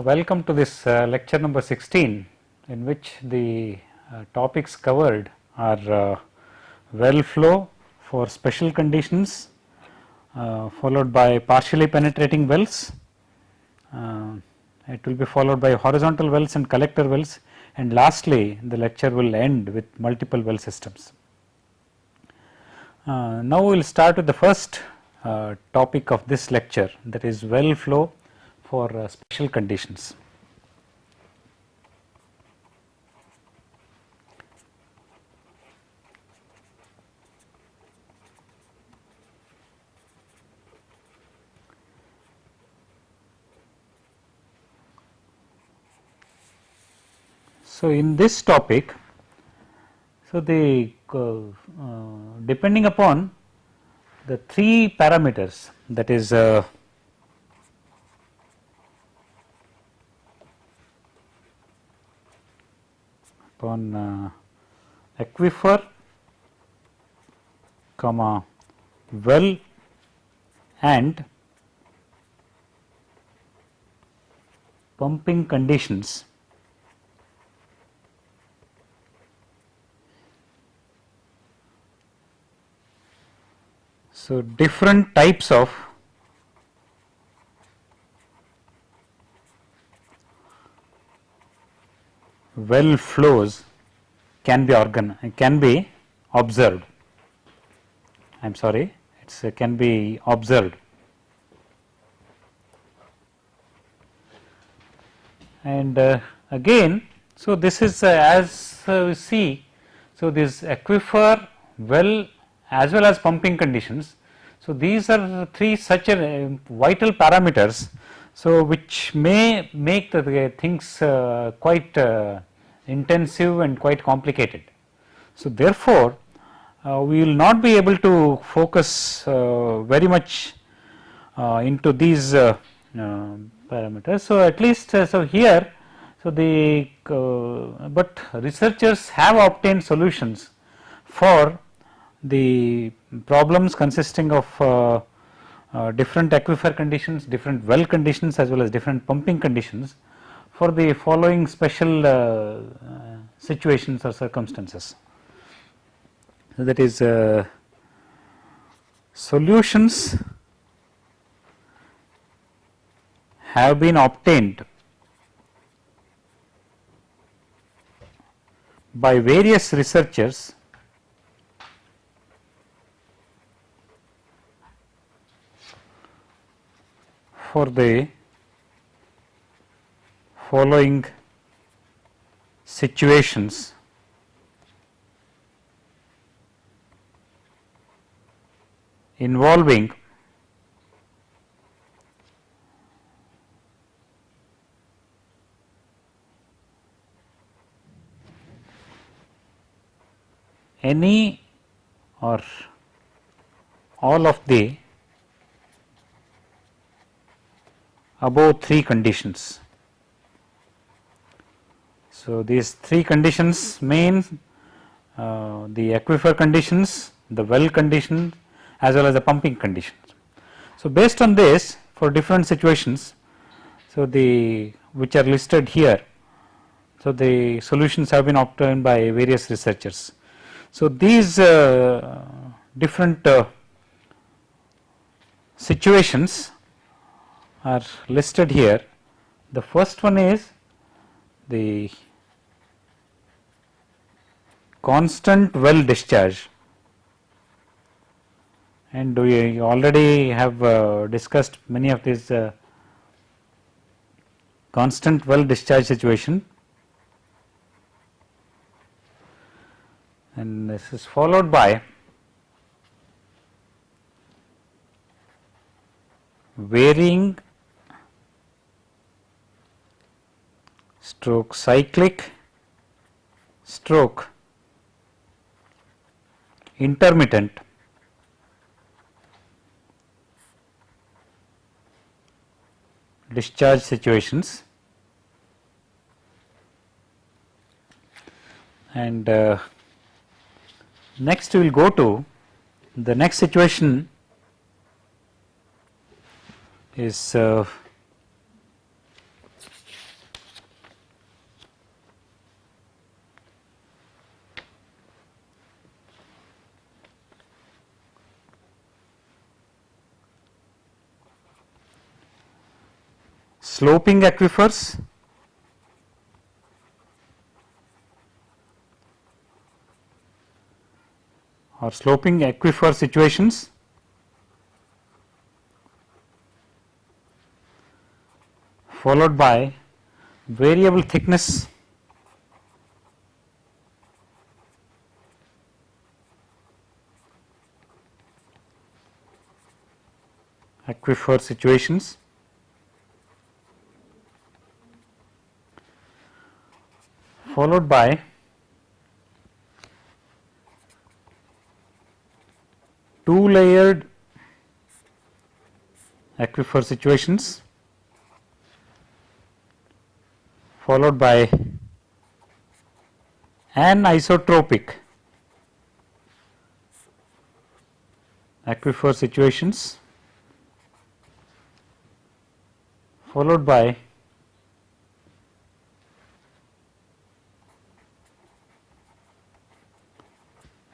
Uh, welcome to this uh, lecture number 16 in which the uh, topics covered are well flow for special conditions followed by partially penetrating wells. It will be followed by horizontal wells and collector wells and lastly the lecture will end with multiple well systems. now we will start with the first topic of this lecture that is well flow for uh, special conditions. So, in this topic, so the uh, uh, depending upon the three parameters that is uh, upon uh, aquifer comma well and pumping conditions. So different types of well flows can be organ can be observed. I am sorry, it uh, can be observed. And uh, again, so this is uh, as uh, we see, so this aquifer well as well as pumping conditions. So these are three such a, uh, vital parameters so, which may make the things quite intensive and quite complicated. So, therefore, uh, we will not be able to focus uh, very much uh, into these uh, parameters. So, at least so here so the but researchers have obtained solutions for the problems consisting of uh, different aquifer conditions, different well conditions as well as different pumping conditions for the following special uh, situations or circumstances. So, that is uh, solutions have been obtained by various researchers for the following situations involving any or all of the above three conditions. So, these three conditions mean uh, the aquifer conditions, the well condition as well as the pumping conditions. So, based on this for different situations, so the which are listed here, so the solutions have been obtained by various researchers. So, these uh, different uh, situations are listed here. The first one is the constant well discharge. And we already have uh, discussed many of these uh, constant well discharge situation. And this is followed by varying stroke cyclic stroke intermittent. Discharge situations. And uh, next we will go to the next situation is uh, sloping aquifers. Or sloping aquifer situations. Followed by variable thickness. Aquifer situations followed by two layered aquifer situations followed by anisotropic aquifer situations followed by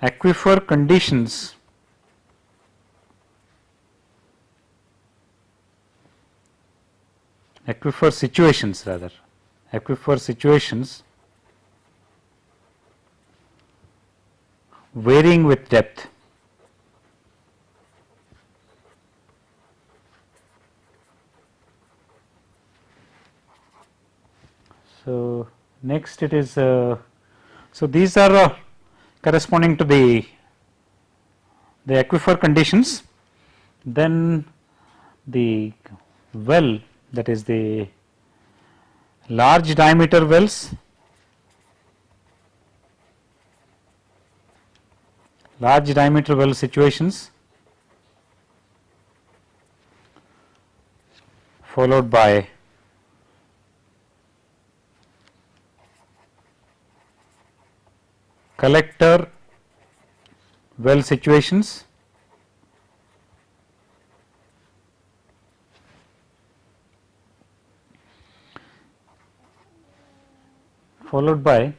aquifer conditions aquifer situations rather aquifer situations varying with depth. So, next it is uh, so these are uh, corresponding to the the aquifer conditions then the well that is the large diameter wells large diameter well situations followed by collector well situations followed by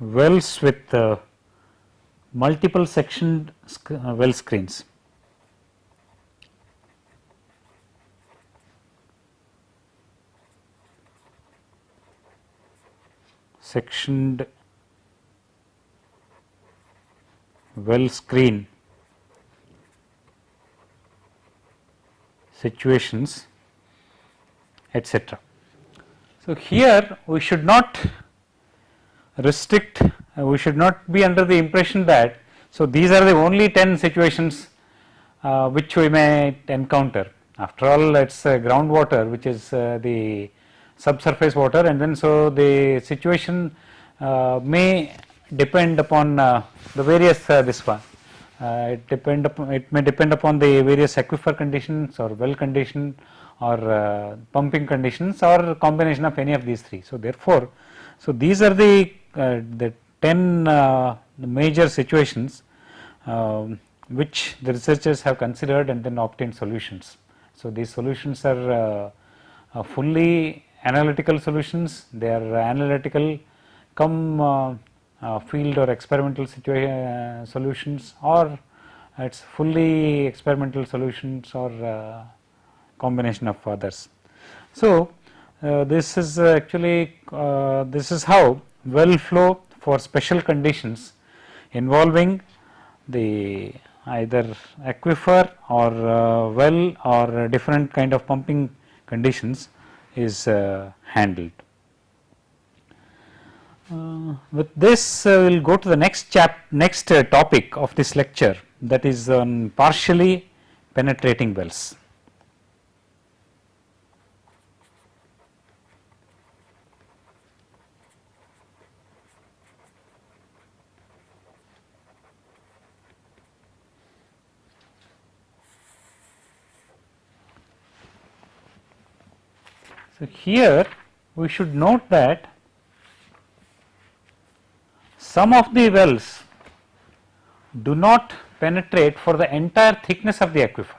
wells with uh, multiple sectioned sc uh, well screens. Sectioned well screen situations etc. So, here we should not restrict uh, we should not be under the impression that so these are the only 10 situations uh, which we may encounter after all it is uh, groundwater which is uh, the subsurface water and then so the situation uh, may depend upon uh, the various this one it depend upon it may depend upon the various aquifer conditions or well condition or uh, pumping conditions or combination of any of these three. So, therefore, so these are the, uh, the 10 uh, major situations um, which the researchers have considered and then obtained solutions. So, these solutions are uh, fully analytical solutions, they are analytical come uh, uh, field or experimental solutions or it is fully experimental solutions or combination of others. So, uh, this is actually uh, this is how well flow for special conditions involving the either aquifer or uh, well or different kind of pumping conditions is uh, handled. Uh, with this uh, we will go to the next chap next topic of this lecture that is on partially penetrating wells. So, here we should note that some of the wells do not penetrate for the entire thickness of the aquifer.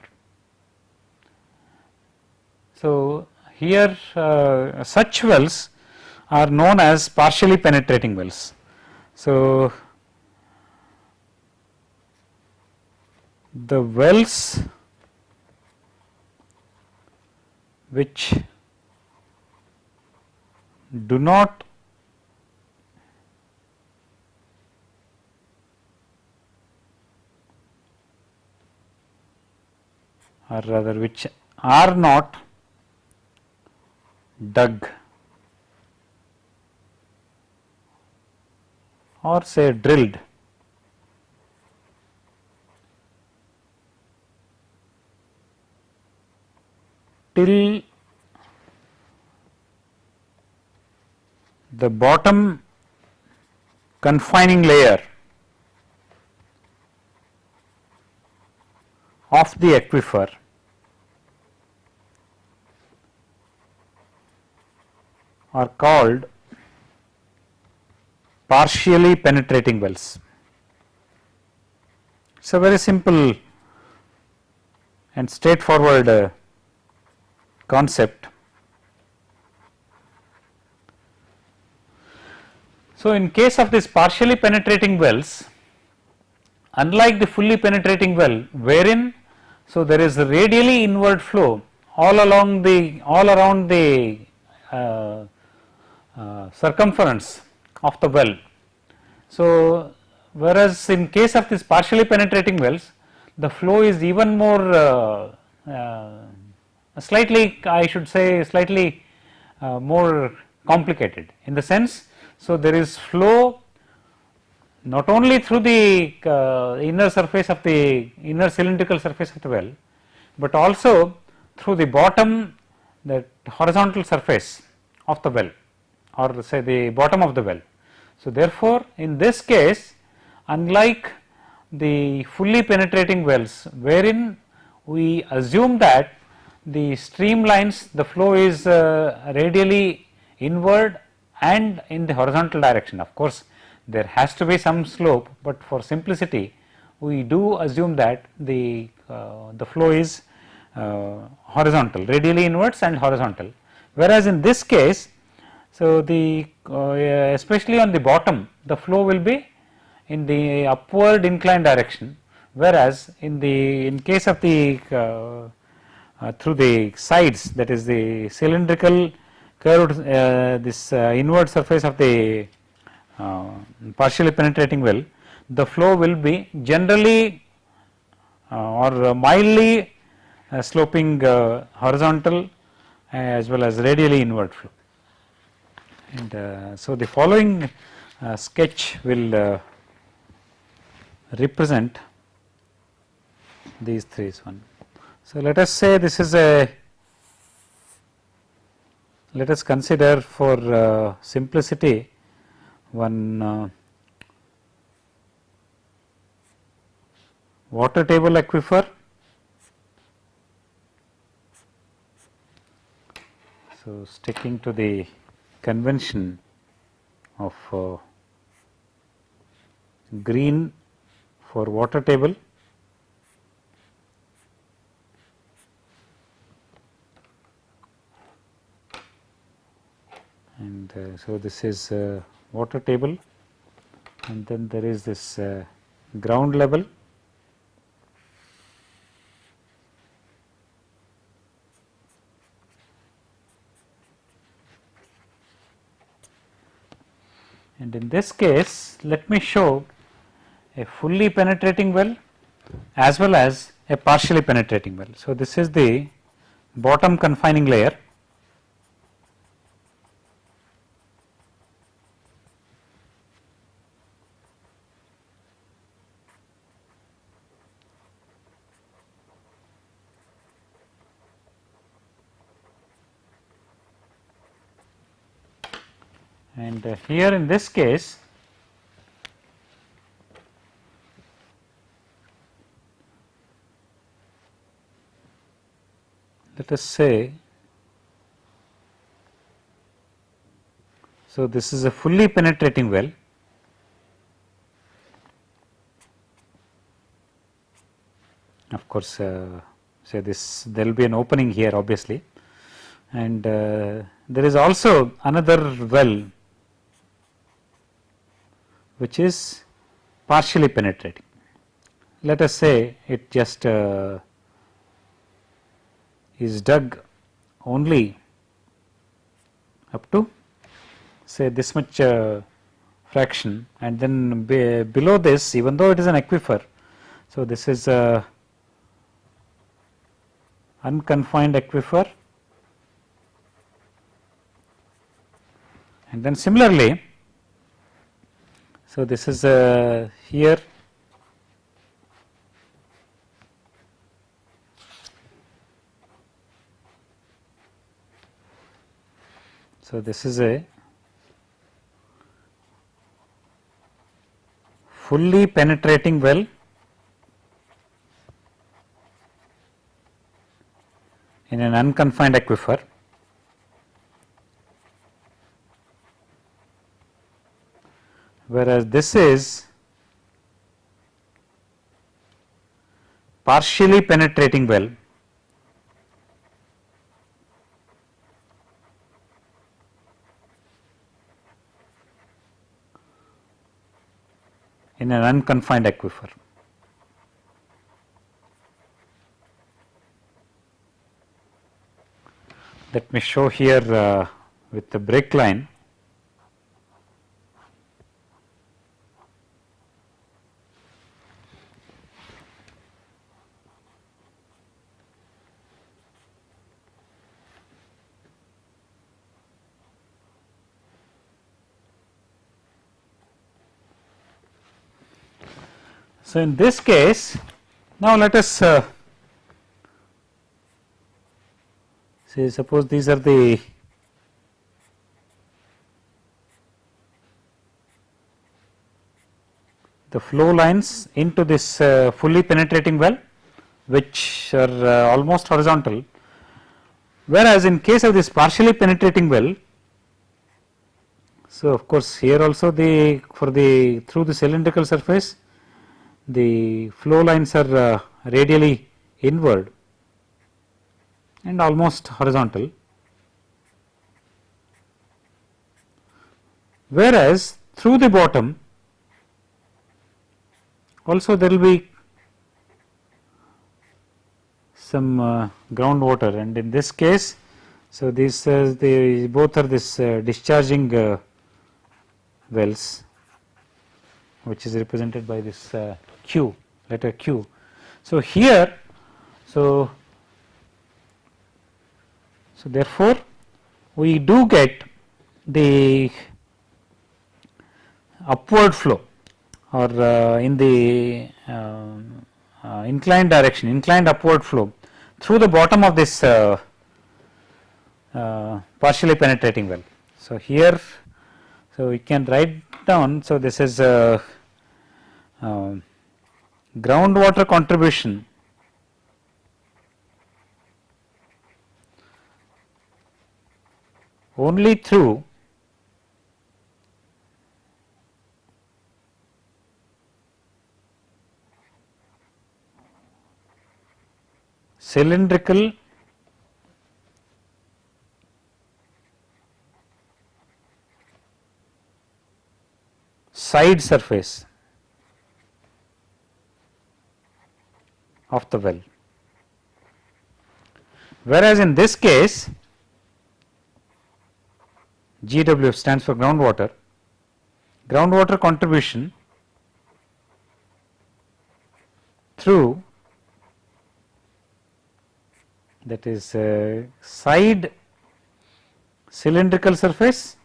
So, here uh, such wells are known as partially penetrating wells. So, the wells which do not or rather which are not dug or say drilled. Till the bottom confining layer of the aquifer are called partially penetrating wells. It is a very simple and straightforward uh, concept. So, in case of this partially penetrating wells, unlike the fully penetrating well wherein so there is radially inward flow all along the all around the uh, uh, circumference of the well. So, whereas in case of this partially penetrating wells the flow is even more uh, uh slightly I should say slightly uh, more complicated in the sense. So, there is flow not only through the uh, inner surface of the inner cylindrical surface of the well, but also through the bottom the horizontal surface of the well or say the bottom of the well. So, therefore, in this case unlike the fully penetrating wells wherein we assume that the streamlines the flow is uh, radially inward and in the horizontal direction. Of course, there has to be some slope, but for simplicity we do assume that the uh, the flow is uh, horizontal radially inwards and horizontal. Whereas, in this case so the uh, especially on the bottom the flow will be in the upward inclined direction whereas in the in case of the uh, uh, through the sides that is the cylindrical curved uh, this uh, inward surface of the uh, partially penetrating well the flow will be generally uh, or mildly sloping horizontal as well as radially inward flow and so the following sketch will represent these three one. So, let us say this is a let us consider for uh, simplicity one uh, water table aquifer. So, sticking to the convention of uh, green for water table and uh, so this is uh, water table. And then there is this uh, ground level. And in this case let me show a fully penetrating well as well as a partially penetrating well. So, this is the bottom confining layer here in this case let us say so this is a fully penetrating well. Of course uh, say this there will be an opening here obviously. And uh, there is also another well which is partially penetrating. let us say it just uh, is dug only up to say this much uh, fraction and then be below this even though it is an aquifer. So, this is a unconfined aquifer and then similarly. So, this is a here So, this is a fully penetrating well in an unconfined aquifer. Whereas, this is partially penetrating well in an unconfined aquifer. Let me show here uh, with the break line. So, in this case now let us uh, say suppose these are the the flow lines into this uh, fully penetrating well which are uh, almost horizontal. Whereas in case of this partially penetrating well so of course here also the for the through the cylindrical surface the flow lines are uh, radially inward and almost horizontal. Whereas, through the bottom also there will be some uh, groundwater and in this case, so these the both are this uh, discharging uh, wells which is represented by this uh, Q letter Q. So, here so so therefore, we do get the upward flow or uh, in the uh, uh, inclined direction inclined upward flow through the bottom of this uh, uh, partially penetrating well. So, here so we can write down so this is uh, um, groundwater contribution. Only through cylindrical side surface of the well. Whereas, in this case GW stands for groundwater, groundwater contribution through that is uh, side cylindrical surface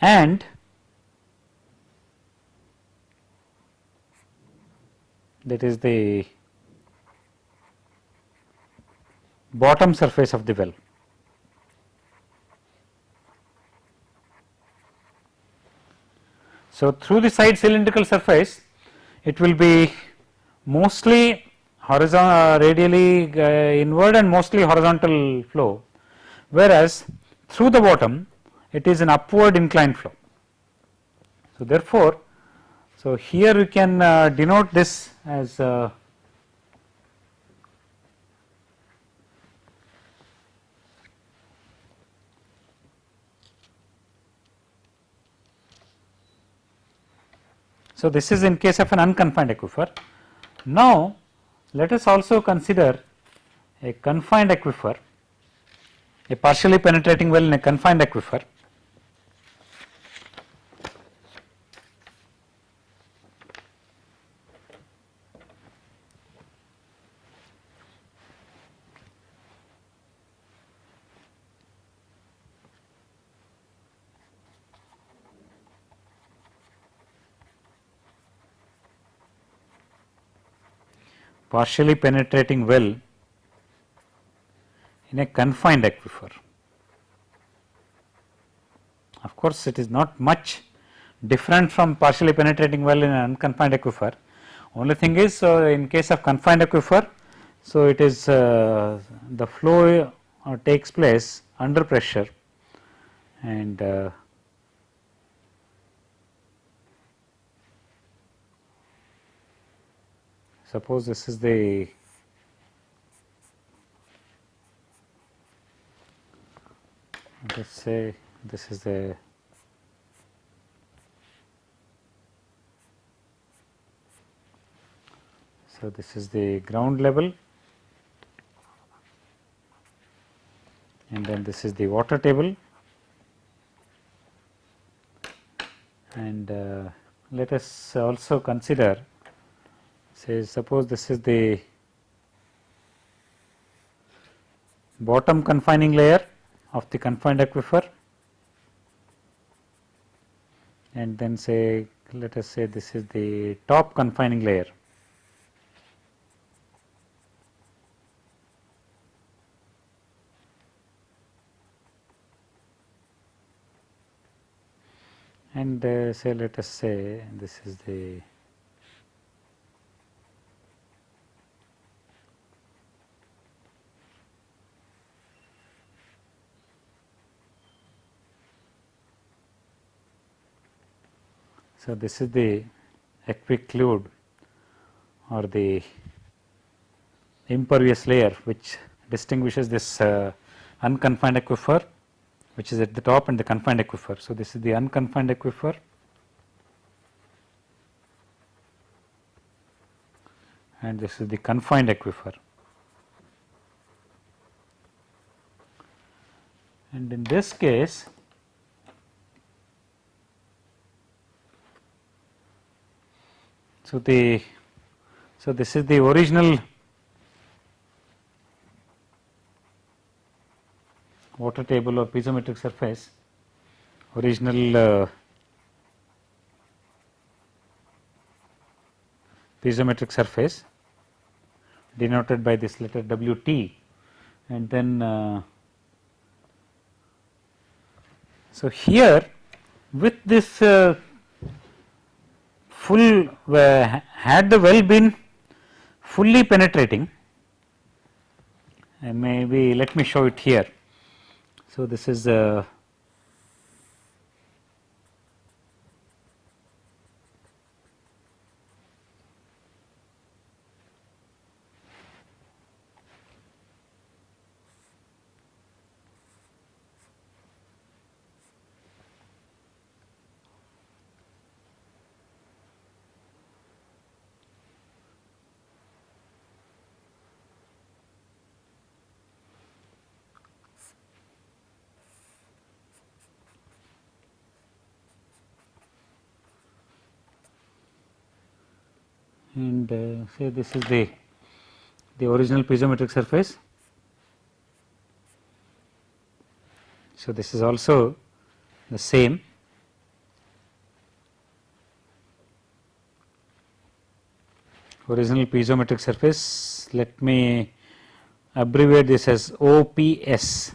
and that is the bottom surface of the well. So, through the side cylindrical surface it will be mostly horizontal uh, radially uh, inward and mostly horizontal flow whereas through the bottom it is an upward inclined flow. So, therefore, so here we can uh, denote this as uh, So, this is in case of an unconfined aquifer. Now, let us also consider a confined aquifer, a partially penetrating well in a confined aquifer. Partially penetrating well in a confined aquifer. Of course, it is not much different from partially penetrating well in an unconfined aquifer. Only thing is uh, in case of confined aquifer, so it is uh, the flow uh, takes place under pressure and suppose this is the let us say this is the so this is the ground level and then this is the water table and uh, let us also consider say suppose this is the bottom confining layer of the confined aquifer and then say let us say this is the top confining layer. And uh, say let us say this is the So, this is the aquiclude or the impervious layer which distinguishes this uh, unconfined aquifer which is at the top and the confined aquifer. So, this is the unconfined aquifer and this is the confined aquifer. And in this case So, the so this is the original water table or piezometric surface. Original uh, piezometric surface denoted by this letter W t. And then uh, so here with this uh, full uh, had the well been fully penetrating uh, maybe let me show it here. So, this is uh, and uh, say this is the the original piezometric surface. So, this is also the same original piezometric surface. Let me abbreviate this as OPS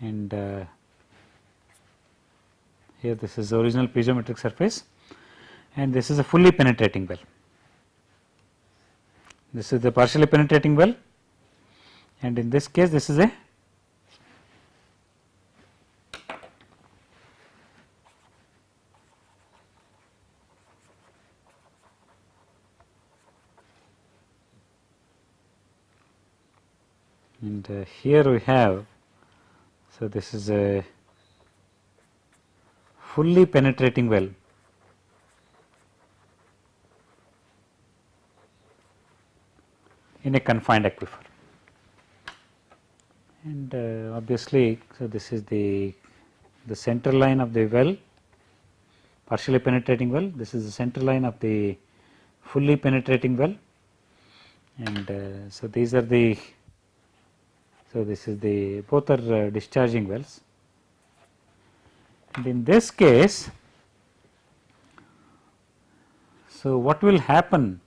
and uh, here this is the original piezometric surface and this is a fully penetrating well. This is the partially penetrating well. And in this case this is a and uh, here we have so this is a fully penetrating well in a confined aquifer. And uh, obviously, so this is the the center line of the well partially penetrating well. This is the center line of the fully penetrating well. And uh, so these are the so this is the both are uh, discharging wells. And in this case so what will happen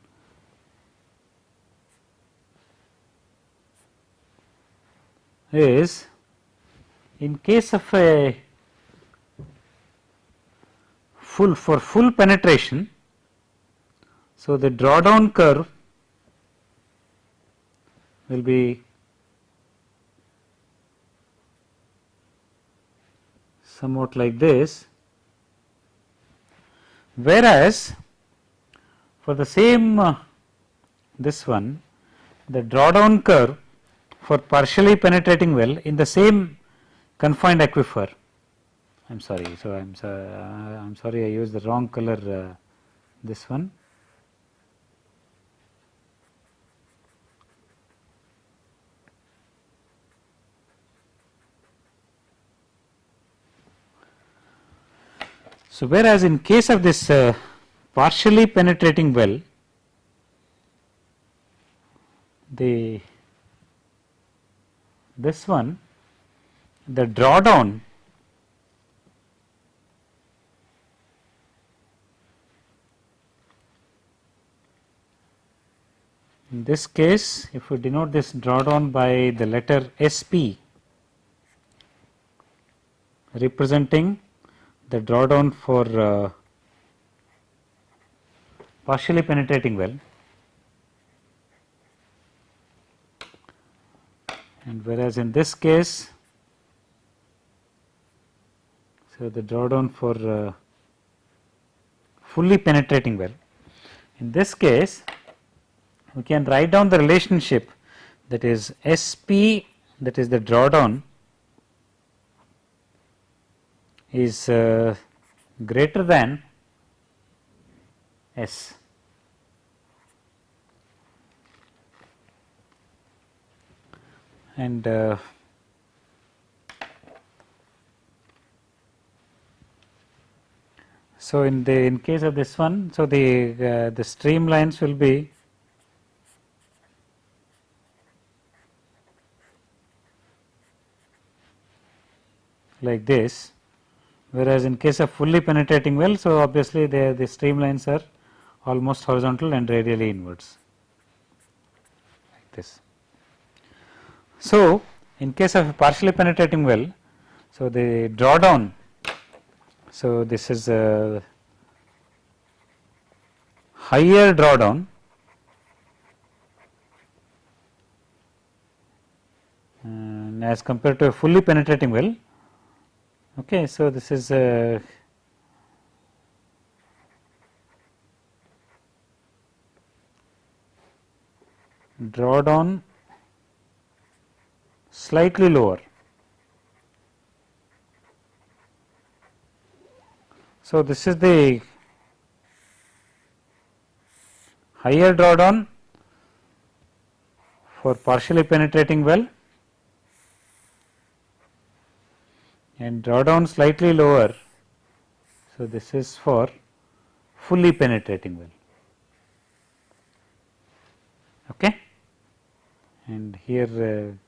is in case of a full for full penetration. So, the drawdown curve will be somewhat like this, whereas for the same uh, this one the drawdown curve for partially penetrating well in the same confined aquifer I am sorry. So, I am so, uh, I am sorry I used the wrong color uh, this one. So, whereas in case of this uh, partially penetrating well, the this one the drawdown In this case, if we denote this drawdown by the letter SP representing the drawdown for uh, partially penetrating well and whereas in this case so the drawdown for uh, fully penetrating well in this case we can write down the relationship that is SP that is the drawdown is uh, greater than S. And uh, so in the in case of this one, so the uh, the streamlines will be like this whereas in case of fully penetrating well so obviously the the streamlines are almost horizontal and radially inwards like this. So, in case of a partially penetrating well so the drawdown so this is a higher drawdown. And as compared to a fully penetrating well Okay, so this is a drawdown slightly lower. So, this is the higher drawdown for partially penetrating well and drawdown slightly lower. So, this is for fully penetrating well. Okay. And here uh,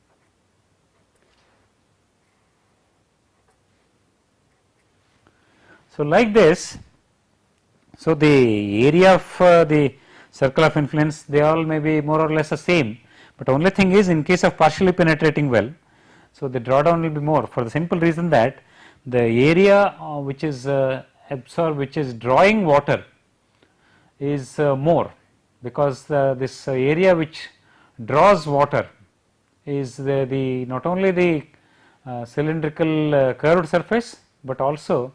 so like this. So, the area of uh, the circle of influence they all may be more or less the same, but only thing is in case of partially penetrating well so, the drawdown will be more for the simple reason that the area uh, which is uh, absorbed which is drawing water is uh, more because uh, this area which draws water is the, the not only the uh, cylindrical curved surface, but also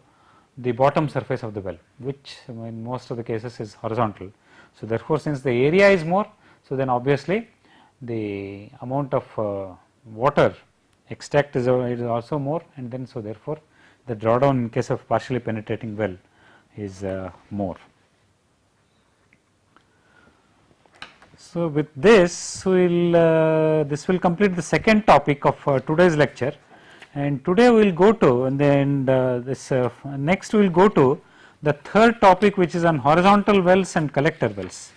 the bottom surface of the well which in most of the cases is horizontal. So, therefore, since the area is more so then obviously the amount of water extract is, is also more and then so therefore, the drawdown in case of partially penetrating well is uh, more. So, with this we will uh, this will complete the second topic of uh, today's lecture and today we will go to and then uh, this uh, next we will go to the third topic which is on horizontal wells and collector wells.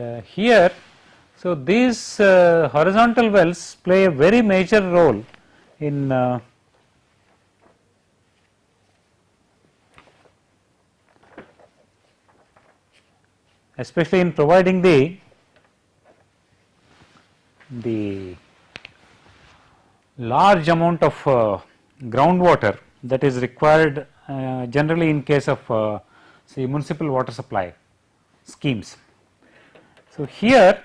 And uh, here, so these uh, horizontal wells play a very major role in uh, especially in providing the the large amount of uh, groundwater that is required uh, generally in case of uh, say municipal water supply schemes. So, here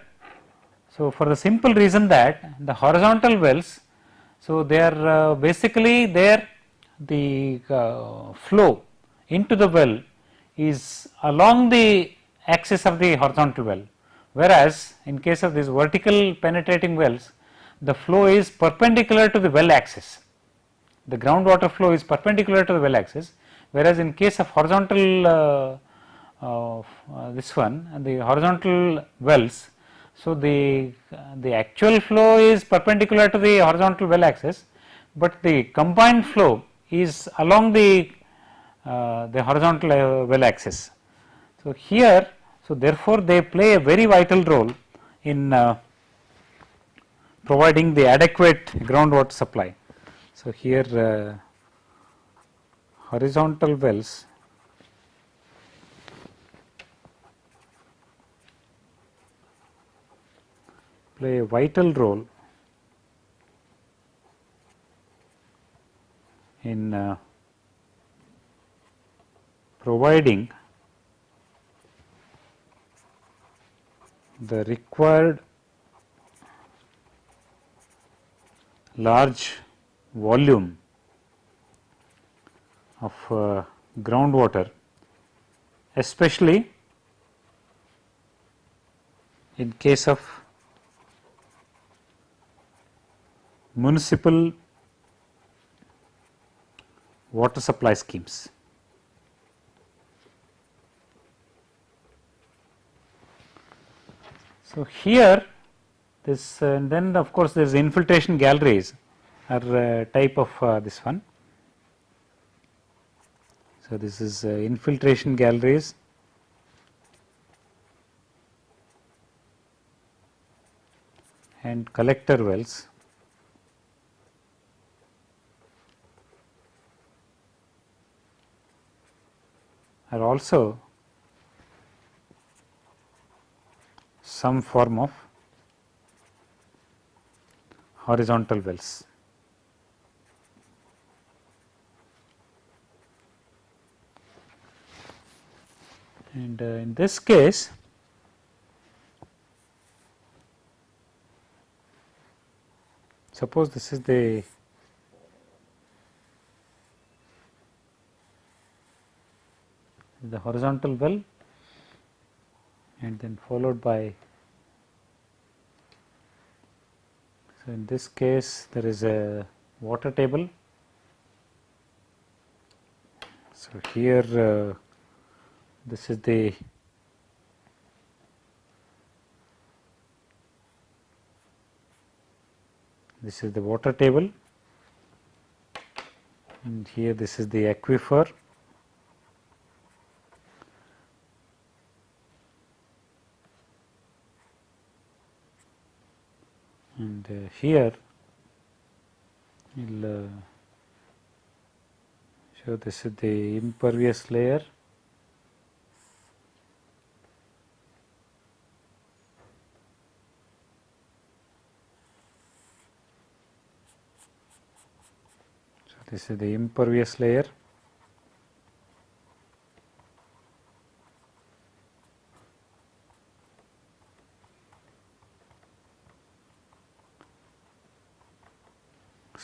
so for the simple reason that the horizontal wells so they are uh, basically there the uh, flow into the well is along the axis of the horizontal well. Whereas in case of these vertical penetrating wells the flow is perpendicular to the well axis. The groundwater flow is perpendicular to the well axis. Whereas in case of horizontal uh, this one and the horizontal wells. So, the, the actual flow is perpendicular to the horizontal well axis, but the combined flow is along the, uh, the horizontal uh, well axis. So, here so therefore, they play a very vital role in uh, providing the adequate groundwater supply. So, here uh, horizontal wells play a vital role in uh, providing the required large volume of uh, groundwater especially in case of municipal water supply schemes. So, here this uh, and then of course, there is infiltration galleries are uh, type of uh, this one. So, this is uh, infiltration galleries and collector wells. Are also some form of horizontal wells. And uh, in this case, suppose this is the the horizontal well and then followed by so in this case there is a water table. So here uh, this is the this is the water table. And here this is the aquifer and uh, here we will uh, show this is the impervious layer. So this is the impervious layer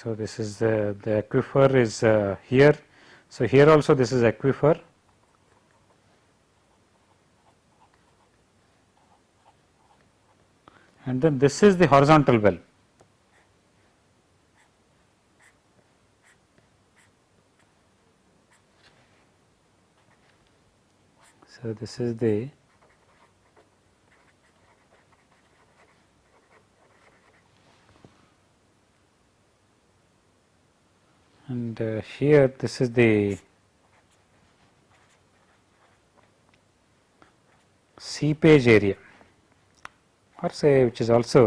So, this is the, the aquifer is uh, here. So, here also this is aquifer and then this is the horizontal well. So, this is the and uh, here this is the seepage area or say which is also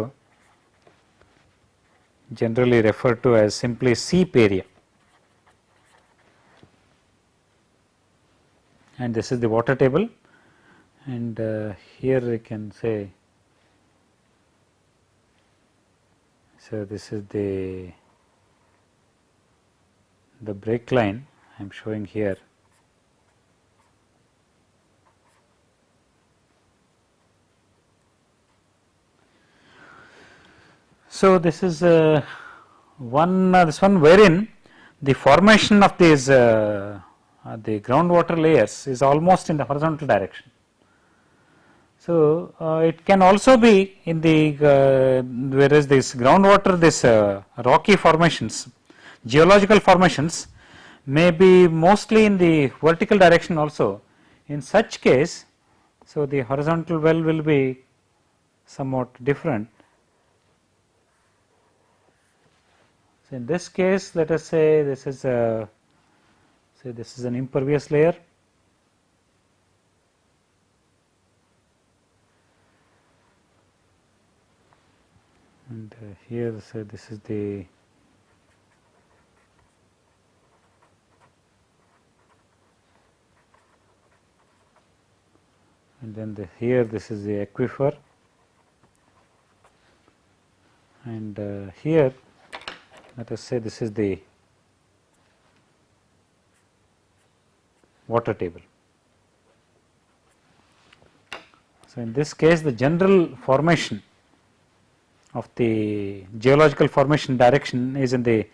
generally referred to as simply seep area. and this is the water table and uh, here we can say so this is the the break line I am showing here So, this is uh, one uh, this one wherein the formation of these uh, uh, the groundwater layers is almost in the horizontal direction. So, uh, it can also be in the uh, whereas this groundwater this rocky formations geological formations may be mostly in the vertical direction also in such case. So, the horizontal well will be somewhat different. So, in this case let us say this is a say this is an impervious layer and uh, here say this is the and then the here this is the aquifer and uh, here let us say this is the water table. So, in this case the general formation of the geological formation direction is in the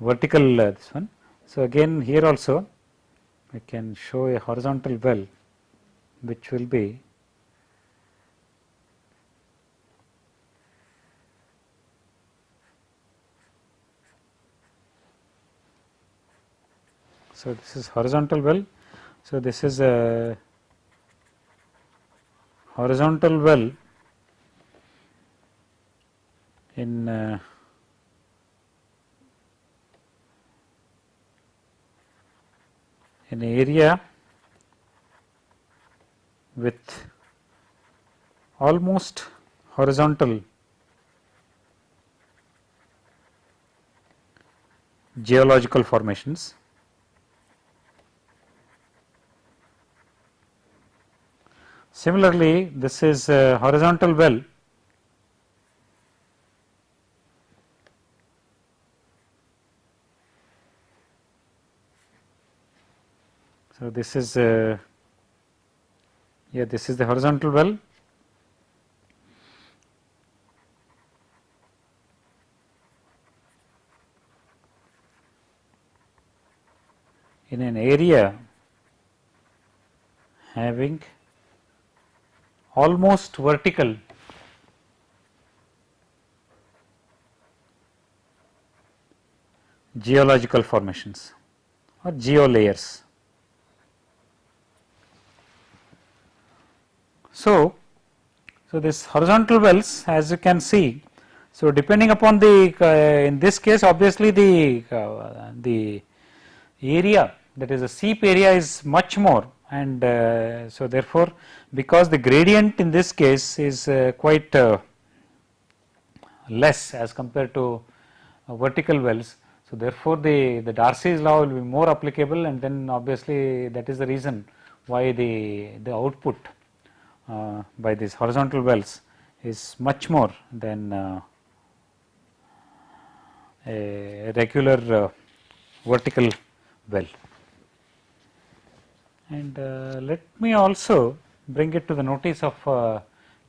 vertical uh, this one. So, again here also we can show a horizontal well which will be So, this is horizontal well. So, this is a horizontal well in uh, an area with almost horizontal geological formations. Similarly, this is a horizontal well. So, this is uh, yeah this is the horizontal well in an area having almost vertical geological formations or geolayers. So, so this horizontal wells as you can see, so depending upon the uh, in this case obviously the uh, the area that is the seep area is much more and uh, so therefore, because the gradient in this case is uh, quite uh, less as compared to vertical wells. So, therefore, the, the Darcy's law will be more applicable and then obviously that is the reason why the, the output uh, by these horizontal wells is much more than uh, a regular uh, vertical well. And uh, let me also bring it to the notice of uh,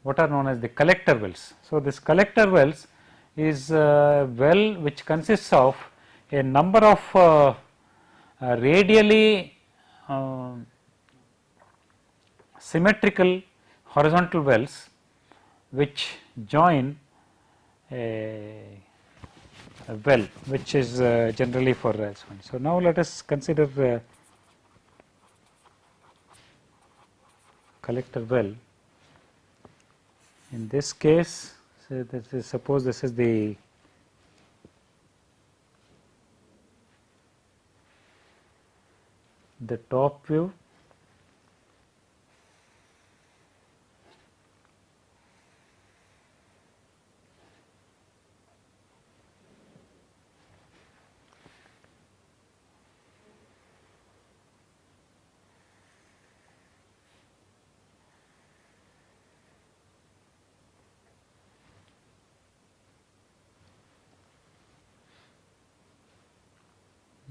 what are known as the collector wells. So, this collector wells is a well which consists of a number of uh, uh, radially uh, symmetrical horizontal wells which join a, a well which is uh, generally for uh, so now let us consider uh, collector well. In this case so this is suppose this is the the top view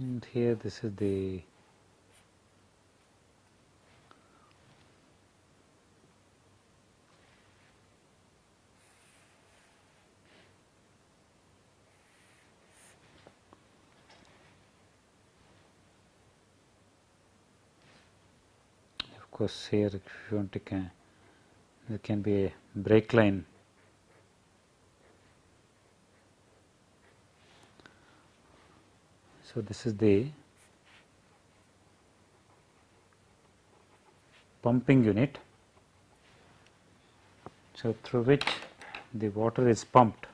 and here this is the of course here if you want to can there can be a break line So, this is the pumping unit. So, through which the water is pumped.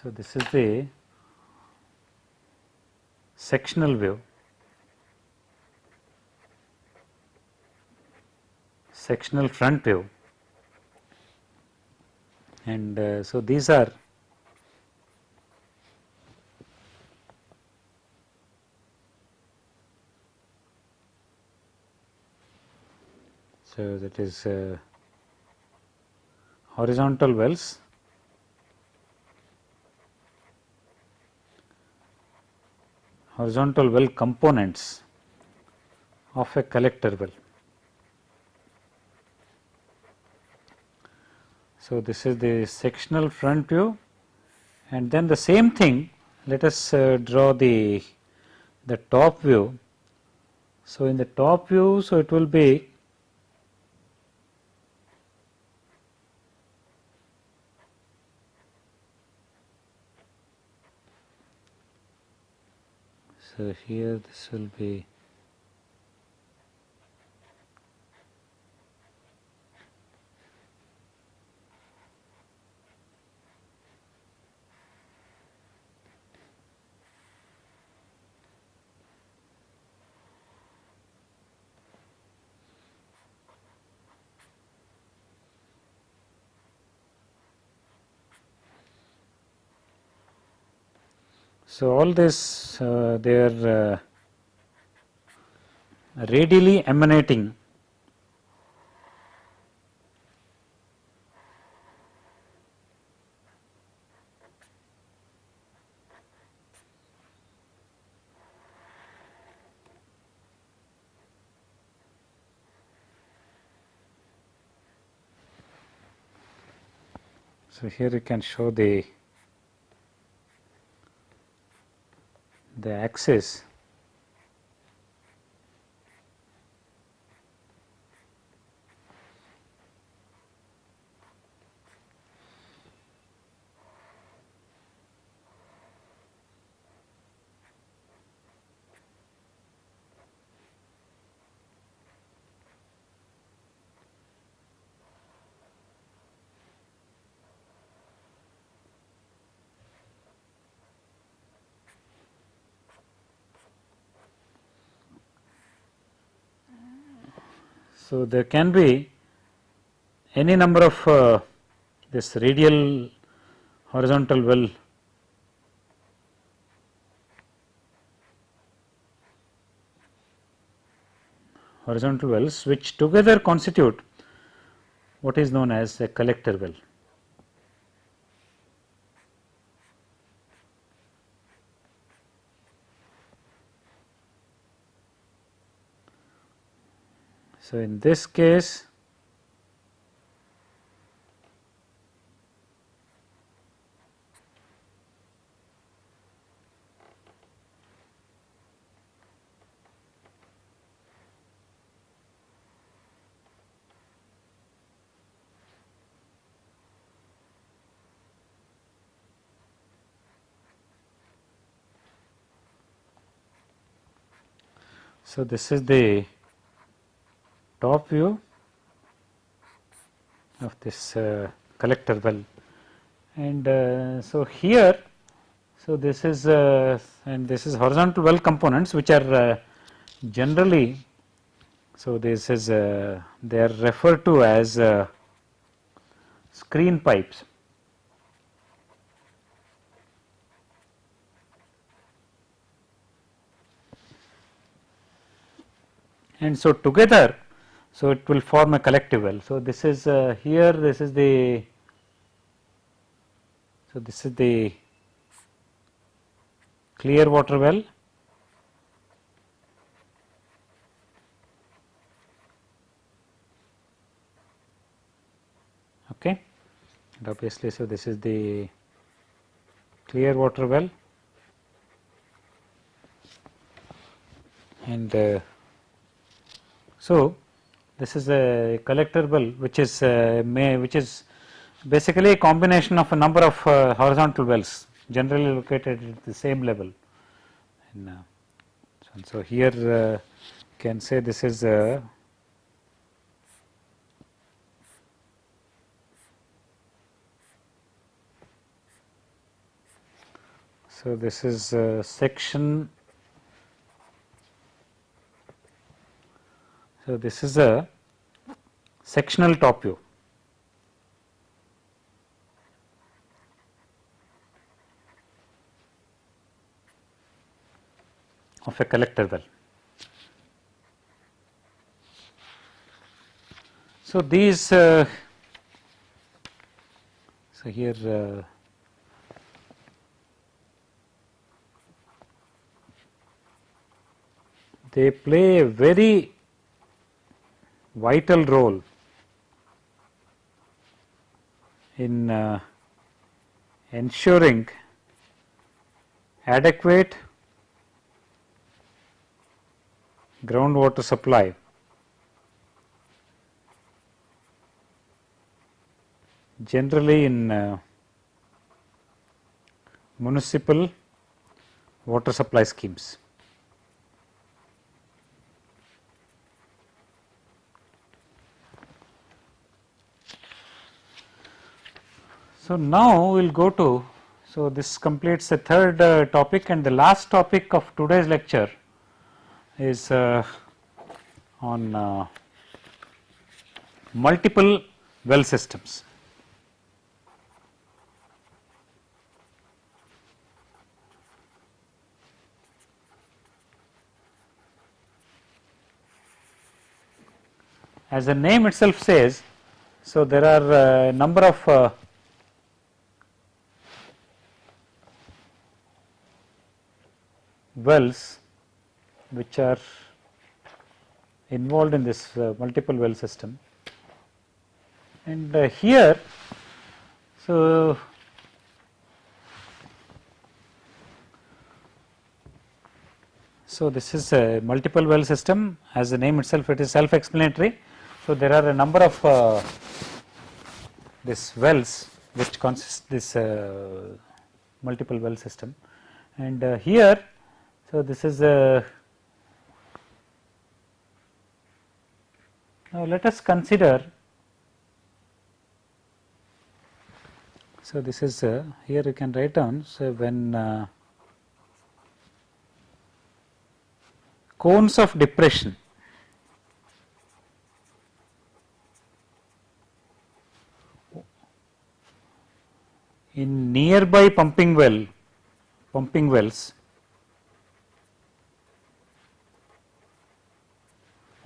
So, this is the sectional view, sectional front view and uh, so these are So, that is uh, horizontal wells horizontal well components of a collector well. So, this is the sectional front view and then the same thing let us uh, draw the the top view. So, in the top view, so it will be So, here this will be So, all this uh, they are uh, radially emanating. So, here you can show the the axis So, there can be any number of uh, this radial horizontal well horizontal wells which together constitute what is known as a collector well. So, in this case So, this is the top view of this uh, collector well. And uh, so here so this is uh, and this is horizontal well components which are uh, generally so this is uh, they are referred to as uh, screen pipes. And so together so it will form a collective well so this is uh, here this is the so this is the clear water well. Okay. And obviously so this is the clear water well. And uh, so, this is a collector which is uh, may which is basically a combination of a number of uh, horizontal wells generally located at the same level. And, uh, so, so, here uh, can say this is a so this is a section So, this is a sectional top view. of a collector well. So, these uh, so here uh, they play a very vital role in uh, ensuring adequate groundwater supply generally in uh, municipal water supply schemes. So, now we will go to, so this completes the third uh, topic and the last topic of today's lecture is uh, on uh, multiple well systems. As the name itself says, so there are a number of uh, wells which are involved in this uh, multiple well system. And uh, here, so So, this is a multiple well system as the name itself it is self explanatory. So, there are a number of uh, this wells which consist this uh, multiple well system and uh, here so, this is a now let us consider so this is uh, here you can write down so when uh, cones of depression in nearby pumping well pumping wells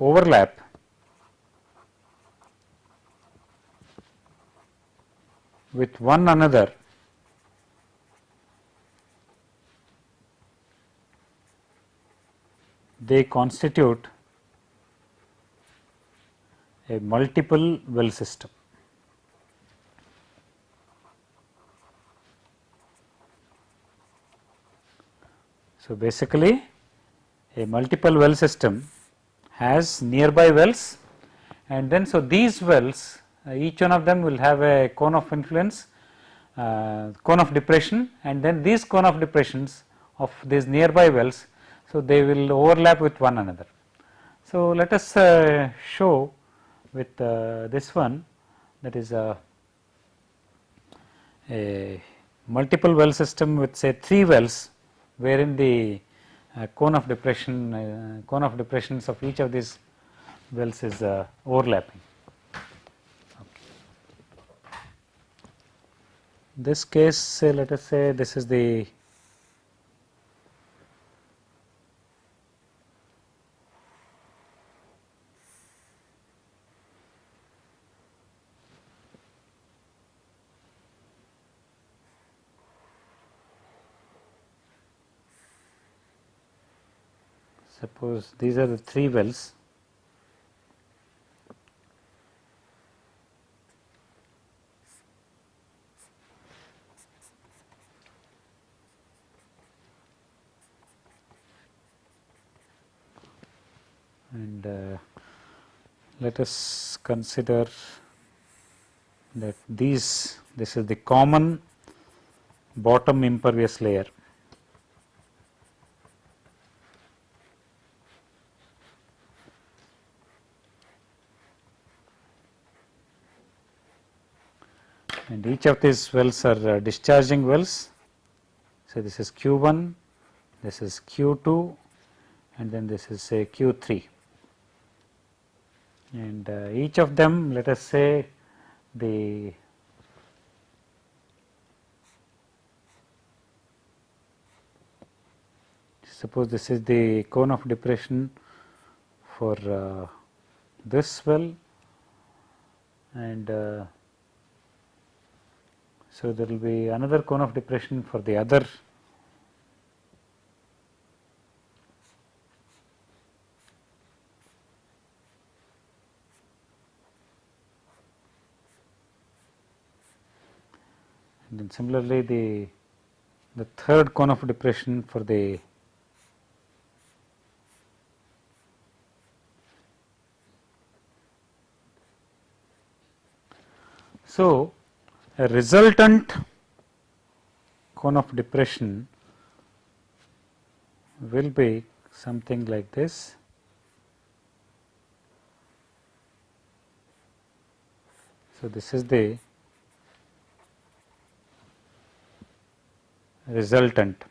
overlap with one another they constitute a multiple well system. So, basically a multiple well system has nearby wells and then so these wells uh, each one of them will have a cone of influence uh, cone of depression and then these cone of depressions of these nearby wells so they will overlap with one another. So, let us uh, show with uh, this one that is a, a multiple well system with say 3 wells wherein the uh, cone of depression cone of depressions of each of these wells is uh, overlapping. This case say let us say this is the suppose these are the three wells. And uh, let us consider that these this is the common bottom impervious layer and each of these wells are uh, discharging wells. So, this is Q 1, this is Q 2 and then this is say Q 3 and uh, each of them let us say the suppose this is the cone of depression for uh, this well and uh, so, there will be another cone of depression for the other. And then similarly the the third cone of depression for the so a resultant cone of depression will be something like this. So, this is the resultant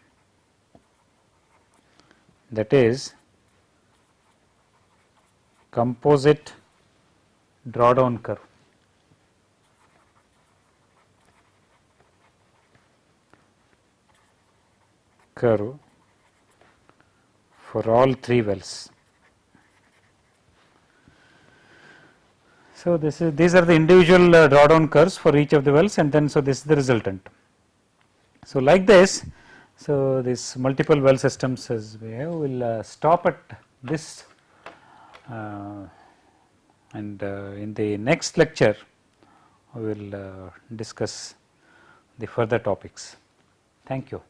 that is composite drawdown curve. Curve for all three wells. So, this is these are the individual uh, drawdown curves for each of the wells and then so this is the resultant. So, like this so this multiple well systems as we have will uh, stop at this uh, and uh, in the next lecture we will uh, discuss the further topics. Thank you.